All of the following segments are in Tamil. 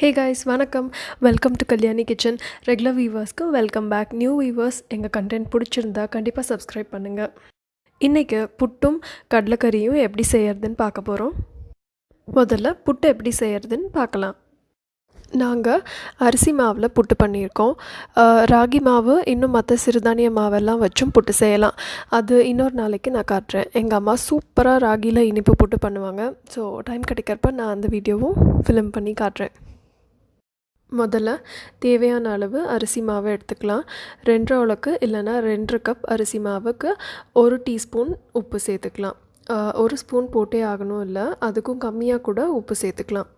ஹே காய்ஸ் வணக்கம். Welcome to Kalyani kitchen regular வீவர்ஸ்க்கு welcome back new viewers எங்கள் கண்டென்ட் பிடிச்சிருந்தா கண்டிப்பாக சப்ஸ்கிரைப் பண்ணுங்கள் இன்றைக்கி புட்டும் கடலைக்கறியும் எப்படி செய்யறதுன்னு பார்க்க போகிறோம் முதல்ல புட்டு எப்படி செய்யறதுன்னு பார்க்கலாம். நாங்கள் அரிசி மாவில் புட்டு பண்ணியிருக்கோம். ராகி மாவு இன்னும் மற்ற சிறுதானிய மாவெல்லாம் வச்சும் புட்டு செய்யலாம். அது இன்னொரு நாளைக்கு நான் காட்டுறேன். எங்கள் அம்மா சூப்பராக ராகியில் இனிப்பு புட்டு பண்ணுவாங்க. ஸோ டைம் கிடைக்கிறப்ப நான் அந்த வீடியோவும் ஃபிலிம் பண்ணி காட்டுறேன். முதல்ல தேவையான அளவு அரிசி மாவை எடுத்துக்கலாம். ரெண்டரை உலக்கு இல்லைன்னா ரெண்டரை கப் அரிசி மாவுக்கு ஒரு டீஸ்பூன் உப்பு சேர்த்துக்கலாம். ஒரு ஸ்பூன் போட்டே ஆகணும் இல்லை அதுக்கும் கம்மியாக கூட உப்பு சேர்த்துக்கலாம்.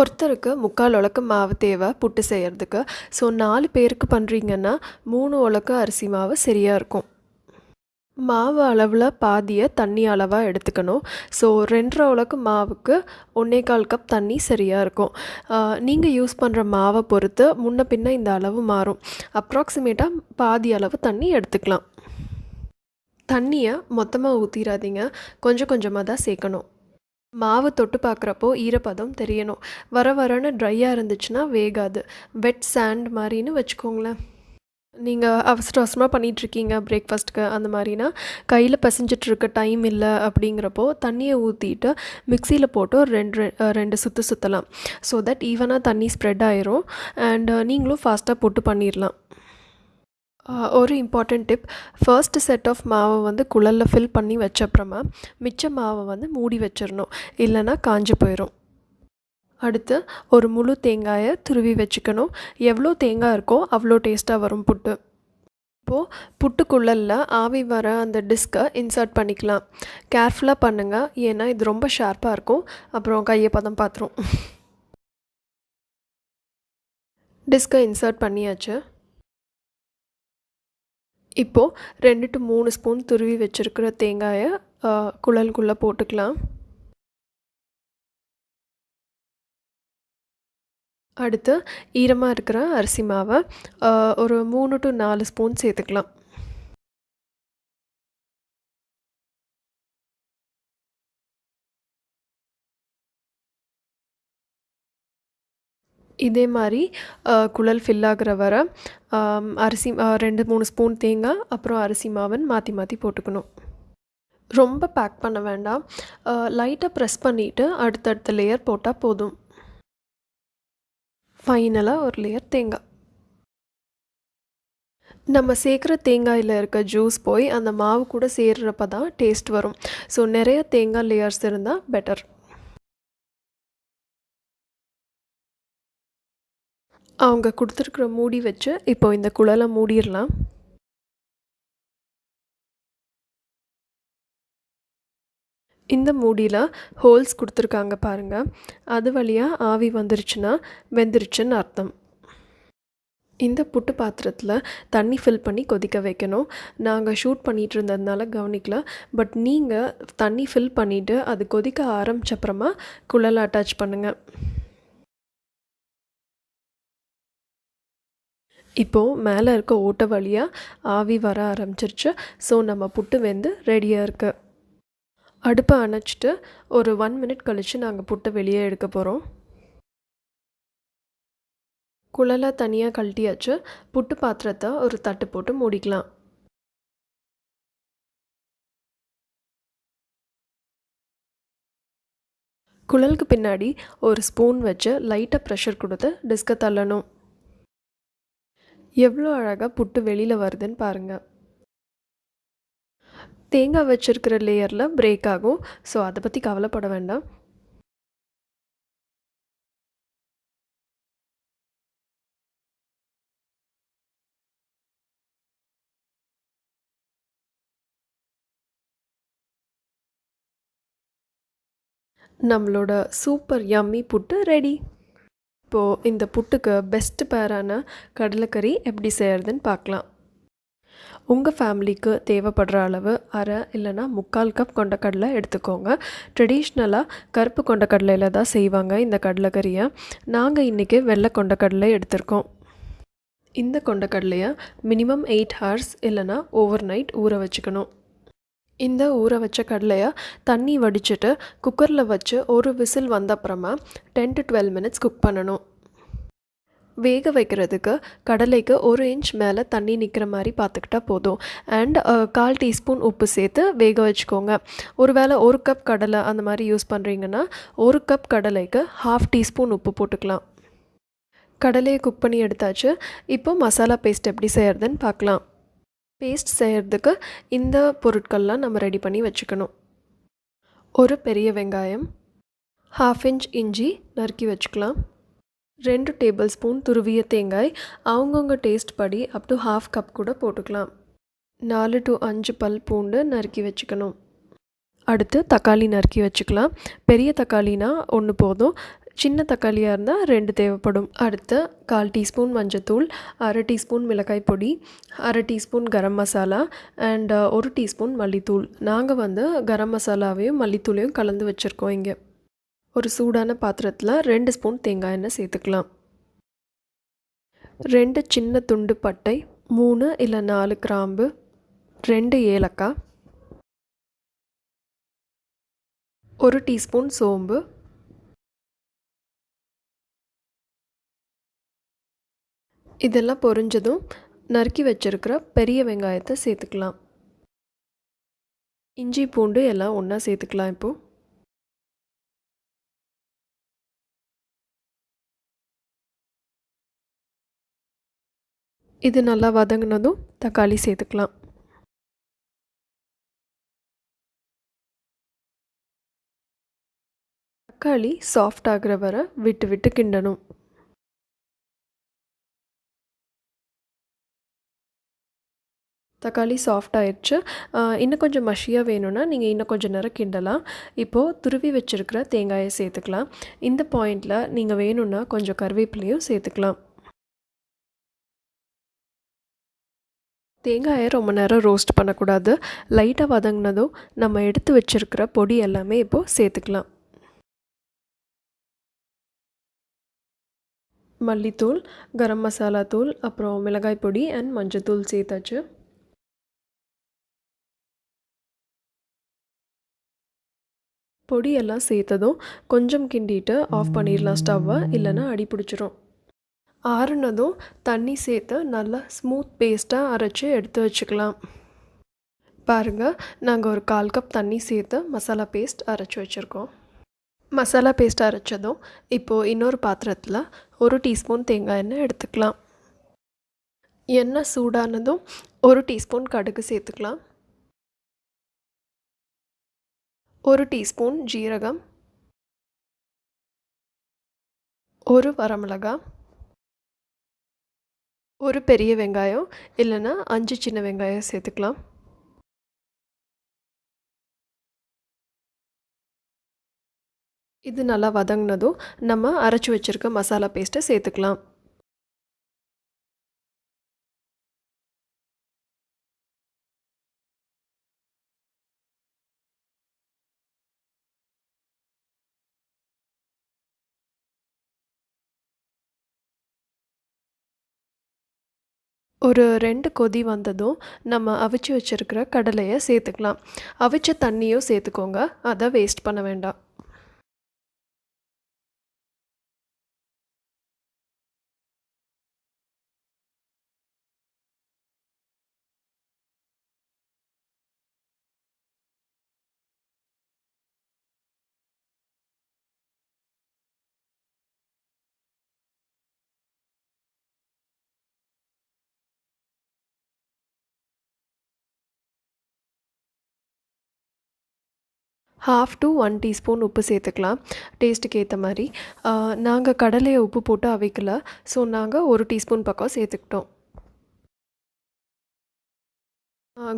ஒருத்தருக்கு முக்கால் உலக்கு மாவு தேவை புட்டு செய்கிறதுக்கு ஸோ நாலு பேருக்கு பண்ணுறீங்கன்னா மூணு உலக்கு அரிசி மாவு சரியாக இருக்கும். மாவு அளவில் பாதியை தண்ணி அளவாக எடுத்துக்கணும். ஸோ ரெண்டரை உலக்கு மாவுக்கு ஒன்றே கால் கப் தண்ணி சரியாக இருக்கும். நீங்கள் யூஸ் பண்ணுற மாவை பொறுத்து முன்ன பின்ன இந்த அளவு மாறும். அப்ராக்சிமேட்டாக பாதி அளவு தண்ணி எடுத்துக்கலாம். தண்ணியை மொத்தமாக ஊற்றிடாதீங்க கொஞ்சம் கொஞ்சமாக தான் சேர்க்கணும் மாவு தொட்டு பார்க்குறப்போ ஈரப்பதம் தெரியணும். வர வரன்னு ட்ரையாக இருந்துச்சுன்னா வேகாது. வெட் சாண்ட் மாதிரின்னு வச்சுக்கோங்களேன். நீங்கள் அவசர அவசரமாக பண்ணிகிட்ருக்கீங்க பிரேக்ஃபாஸ்ட்டுக்கு அந்த மாதிரினா கையில் பிசைஞ்சிட்டு இருக்க டைம் இல்லை அப்படிங்கிறப்போ தண்ணியை ஊற்றிட்டு மிக்சியில் போட்டு ஒரு ரெண்டு ரெ- ரெண்டு சுற்று சுற்றலாம் ஸோ தட் ஈவனாக தண்ணி ஸ்ப்ரெட் ஆயிரும். அண்ட் நீங்களும் ஃபாஸ்ட்டாக போட்டு பண்ணிடலாம் ஒரு important tip first set of மாவை வந்து குழலில் ஃபில் பண்ணி வச்சப்புறமா மிச்ச மாவை வந்து மூடி வச்சிடணும் இல்லைன்னா காஞ்சு போயிடும் அடுத்து ஒரு முழு தேங்காயை துருவி வச்சுக்கணும். எவ்வளோ தேங்காய் இருக்கோ அவ்வளோ டேஸ்ட்டாக வரும் புட்டு. இப்போது புட்டுக்குள்ளல்ல ஆவி வர அந்த டிஸ்க்கை இன்சர்ட் பண்ணிக்கலாம். கேர்ஃபுல்லாக பண்ணுங்கள் ஏன்னா இது ரொம்ப ஷார்ப்பாக இருக்கும். அப்புறம் கையை பதம் பார்த்துரும் டிஸ்கை இன்சர்ட் பண்ணியாச்சு. இப்போது ரெண்டு டு மூணு ஸ்பூன் துருவி வச்சுருக்கிற தேங்காயை குழலுக்குள்ளே போட்டுக்கலாம். அடுத்து ஈரமாக இருக்கிற அரிசி மாவை ஒரு மூணு டு நாலு ஸ்பூன் சேர்த்துக்கலாம். இதே மாதிரி குழல் ஃபில் ஆகுற வர அரிசி ரெண்டு மூணு ஸ்பூன் தேங்காய் அப்புறம் அரிசி மாவன் மாற்றி மாற்றி போட்டுக்கணும். ரொம்ப பேக் பண்ண வேண்டாம். லைட்டாக ப்ரெஸ் பண்ணிவிட்டு அடுத்தடுத்த லேயர் போட்டால் போதும். ஃபைனலாக ஒரு லேயர் தேங்காய் நம்ம சேர்க்குற தேங்காயில் இருக்க ஜூஸ் போய் அந்த மாவு கூட சேர்றப்ப தான் டேஸ்ட் வரும். ஸோ நிறைய தேங்காய் லேயர்ஸ் இருந்தால் பெட்டர் அவங்க கொடுத்துருக்குற மூடி வச்சு இப்போ இந்த குழலை மூடிடலாம். இந்த மூடியில் ஹோல்ஸ் கொடுத்துருக்காங்க பாருங்கள் அது வழியாக ஆவி வந்துருச்சுன்னா வெந்துருச்சுன்னு அர்த்தம். இந்த புட்டு பாத்திரத்தில் தண்ணி ஃபில் பண்ணி கொதிக்க வைக்கணும். நாங்கள் ஷூட் பண்ணிகிட்டு இருந்ததுனால கவனிக்கல. பட் நீங்கள் தண்ணி ஃபில் பண்ணிவிட்டு அது கொதிக்க ஆரம்பிச்சப்புறமா குழலை அட்டாச் பண்ணுங்கள் இப்போது மேலே இருக்க ஓட்டை வழியாக ஆவி வர ஆரம்பிச்சிருச்சு. ஸோ நம்ம புட்டு வெந்து ரெடியாக இருக்குது அடுப்பை அணைச்சிட்டு ஒரு ஒன் மினிட் கழித்து நாங்கள் புட்டை வெளியே எடுக்க போகிறோம் குழலை தனியாக கழட்டியாச்சு. புட்டு பாத்திரத்தை ஒரு தட்டு போட்டு மூடிக்கலாம். குழலுக்கு பின்னாடி ஒரு ஸ்பூன் வச்சு லைட்டாக ப்ரெஷர் கொடுத்து டிஸ்கை தள்ளணும். எவ்வளோ அழகாக புட்டு வெளியில் வருதுன்னு பாருங்கள் தேங்காய் வச்சுருக்கிற லேயரில் பிரேக் ஆகும். ஸோ அதை பற்றி கவலைப்பட வேண்டாம். நம்மளோட சூப்பர் யம்மி புட்டு ரெடி இப்போது இந்த புட்டுக்கு பெஸ்ட் பேரான கடலைக்கறி எப்படி செய்கிறதுன்னு பார்க்கலாம். உங்கள் ஃபேமிலிக்கு தேவைப்படுற அளவு அரை இல்லைன்னா முக்கால் கப் கொண்டக்கடலை எடுத்துக்கோங்க. ட்ரெடிஷ்னலாக கருப்பு கொண்டக்கடலையில் தான் செய்வாங்க இந்த கடலைக்கறியை. நாங்கள் இன்றைக்கி வெள்ளை கொண்டக்கடலை எடுத்திருக்கோம். இந்த கொண்டக்கடலையை மினிமம் எயிட் ஹவர்ஸ் இல்லைன்னா ஓவர் நைட் ஊற வச்சுக்கணும். இந்த ஊற வச்ச கடலையை தண்ணி வடிச்சிட்டு குக்கரில் வச்சு ஒரு விசில் வந்த அப்புறமா ten to twelve minutes cook பண்ணணும். வேக வைக்கிறதுக்கு கடலைக்கு ஒரு இன்ச் மேலே தண்ணி நிற்கிற மாதிரி பார்த்துக்கிட்டா போதும். அண்ட் கால் டீஸ்பூன் உப்பு சேர்த்து வேக வச்சுக்கோங்க. ஒருவேளை ஒரு கப் கடலை அந்த மாதிரி யூஸ் பண்ணுறீங்கன்னா ஒரு கப் கடலைக்கு ஹாஃப் டீஸ்பூன் உப்பு போட்டுக்கலாம். கடலையை குக் பண்ணி எடுத்தாச்சு. இப்போ மசாலா பேஸ்ட் எப்படி செய்கிறதுன்னு பார்க்கலாம். பேஸ்ட் செய்கிறதுக்கு இந்த பொருட்கள்லாம் நம்ம ரெடி பண்ணி வச்சுக்கணும். ஒரு பெரிய வெங்காயம் ஹாஃப் இன்ச் இஞ்சி நறுக்கி வச்சுக்கலாம். ரெண்டு டேபிள் ஸ்பூன் துருவிய தேங்காய் அவங்கவுங்க டேஸ்ட் படி அப் டு ஹாஃப் கப் கூட போட்டுக்கலாம். நாலு டு அஞ்சு பல் பூண்டு நறுக்கி வச்சுக்கணும். அடுத்து தக்காளி நறுக்கி வச்சுக்கலாம். பெரிய தக்காளினா ஒன்று போதும். சின்ன தக்காளியாக இருந்தால் ரெண்டு தேவைப்படும். அடுத்து கால் டீஸ்பூன் மஞ்சத்தூள் அரை டீஸ்பூன் மிளகாய் பொடி அரை டீஸ்பூன் கரம் மசாலா அண்ட் ஒரு டீஸ்பூன் மல்லித்தூள். நாங்கள் வந்து கரம் மசாலாவையும் மல்லித்தூளையும் கலந்து வச்சுருக்கோம் இங்கே. ஒரு சூடான பாத்திரத்தில் ரெண்டு ஸ்பூன் தேங்காய் எண்ணெய் சேர்த்துக்கலாம். ரெண்டு சின்ன துண்டு பட்டை மூணு இல்லை நாலு கிராம்பு ரெண்டு ஏலக்காய் ஒரு டீஸ்பூன் சோம்பு இதெல்லாம் பொரிஞ்சதும் நறுக்கி வச்சுருக்கிற பெரிய வெங்காயத்தை சேர்த்துக்கலாம். இஞ்சி பூண்டு எல்லாம் ஒன்றா சேர்த்துக்கலாம் இப்போது இது நல்லா வதங்கினதும் தக்காளி சேர்த்துக்கலாம். தக்காளி சாஃப்ட் ஆகிற வரை விட்டு விட்டு கிண்டணும். தக்காளி சாஃப்ட் ஆயிடுச்சு இன்னும் கொஞ்சம் மஷியாக வேணும்னா நீங்கள் இன்னும் கொஞ்சம் நேரம் கிண்டலாம். இப்போது துருவி வச்சுருக்கிற தேங்காயை சேர்த்துக்கலாம். இந்த பாயிண்டில் நீங்கள் வேணும்னா கொஞ்சம் கருவேப்பிலையும் சேர்த்துக்கலாம். தேங்காயை ரொம்ப நேரம் ரோஸ்ட் பண்ணக்கூடாது. லைட்டாக வதங்கினதும் நம்ம எடுத்து வச்சுருக்கிற பொடி எல்லாமே இப்போது சேர்த்துக்கலாம். மல்லித்தூள் கரம் மசாலா தூள் அப்புறம் மிளகாய் பொடி அண்ட் மஞ்சத்தூள் சேர்த்தாச்சு. பொடியெல்லாம் சேர்த்ததும் கொஞ்சம் கிண்டிட்டு ஆஃப் பண்ணிடலாம் ஸ்டவ்வை இல்லைன்னா அடி பிடிச்சிரும். ஆறுனதும் தண்ணி சேர்த்து நல்லா ஸ்மூத் பேஸ்ட்டாக அரைச்சி எடுத்து வச்சுக்கலாம். பாருங்கள் நாங்கள் ஒரு கால் கப் தண்ணி சேர்த்து மசாலா பேஸ்ட் அரைச்சி வச்சுருக்கோம். மசாலா பேஸ்ட் அரைச்சதும் இப்போது இன்னொரு பாத்திரத்தில் ஒரு டீஸ்பூன் தேங்காய் எண்ணெய் எடுத்துக்கலாம். எண்ணெய் சூடானதும் ஒரு டீஸ்பூன் கடுகு சேர்த்துக்கலாம். ஒரு டீஸ்பூன் ஜீரகம். ஒரு வரமிளகா ஒரு பெரிய வெங்காயம் இல்லைன்னா அஞ்சு சின்ன வெங்காயம் சேர்த்துக்கலாம். இது நல்லா வதங்கினதும் நம்ம அரைச்சி வச்சுருக்க மசாலா பேஸ்ட்டை சேர்த்துக்கலாம். ஒரு ரெண்டு கொதி வந்ததும் நம்ம அவிச்சு வச்சுருக்கிற கடலையை சேர்த்துக்கலாம். அவிச்ச தண்ணியும் சேர்த்துக்கோங்க. அதை வேஸ்ட் பண்ண வேண்டாம். ஹாஃப் டு ஒன் டீஸ்பூன் உப்பு சேர்த்துக்கலாம். டேஸ்ட்டுக்கு ஏற்ற மாதிரி. நாங்கள் கடலையை உப்பு போட்டு அவைக்கல. ஸோ நாங்கள் ஒரு டீஸ்பூன் பக்கம் சேர்த்துக்கிட்டோம்.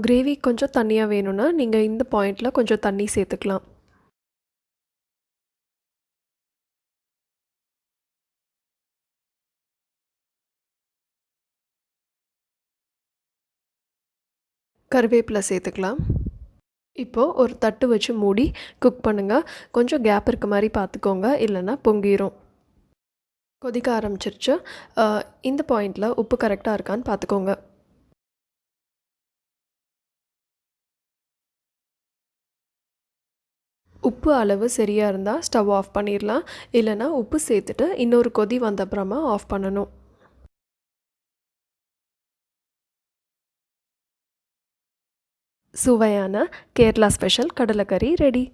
கிரேவி கொஞ்சம் தண்ணியாக வேணும்னா நீங்கள் இந்த பாயிண்டில் கொஞ்சம் தண்ணி சேர்த்துக்கலாம். கருவேப்பிலை சேர்த்துக்கலாம். இப்போது ஒரு தட்டு வச்சு மூடி குக் பண்ணுங்கள் கொஞ்சம் கேப் இருக்க மாதிரி பார்த்துக்கோங்க. இல்லைன்னா பொங்கிரும். கொதிக்க ஆரம்பிச்சிருச்சு. இந்த பாயிண்டில் உப்பு கரெக்டாக இருக்கான்னு பார்த்துக்கோங்க. உப்பு அளவு சரியாக இருந்தால் ஸ்டவ் ஆஃப் பண்ணிடலாம் இல்லைனா உப்பு சேர்த்துட்டு இன்னொரு கொதி வந்த அப்புறமா ஆஃப் பண்ணணும். சுவையான கேரளா ஸ்பெஷல் கடலைக்கறி ரெடி.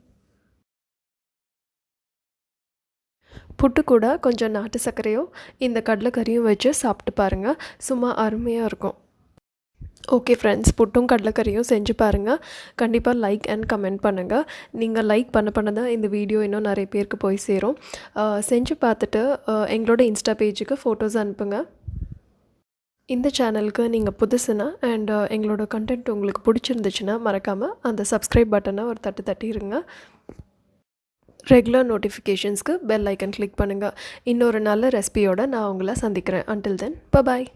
புட்டு கூட கொஞ்சம் நாட்டு சர்க்கரையோ இந்த கடலைக்கறியும் வச்சு சாப்பிட்டு பாருங்கள் சும்மா அருமையாக இருக்கும். ஓகே ஃப்ரெண்ட்ஸ் புட்டும் கடலைக்கறியும் செஞ்சு பாருங்கள் கண்டிப்பாக லைக் அண்ட் கமெண்ட் பண்ணுங்கள் நீங்கள் லைக் பண்ண பண்ண தான் இந்த வீடியோ இன்னும் நிறைய பேருக்கு போய் சேரும். செஞ்சு பார்த்துட்டு எங்களோட இன்ஸ்டா பேஜுக்கு ஃபோட்டோஸ் அனுப்புங்கள் இந்த சேனலுக்கு நீங்கள் புதுசுனா அண்ட் uh, எங்களோட கண்டென்ட் உங்களுக்கு பிடிச்சிருந்துச்சுன்னா மறக்காமல் அந்த சப்ஸ்கிரைப் பட்டனை ஒரு தட்டு தட்டிடுங்க ரெகுலர் நோட்டிஃபிகேஷன்ஸ்க்கு பெல் ஐக்கன் கிளிக் பண்ணுங்கள் இன்னொரு நல்ல ரெசிபியோடு நான் உங்களை சந்திக்கிறேன். அன்டில் தென் பாய்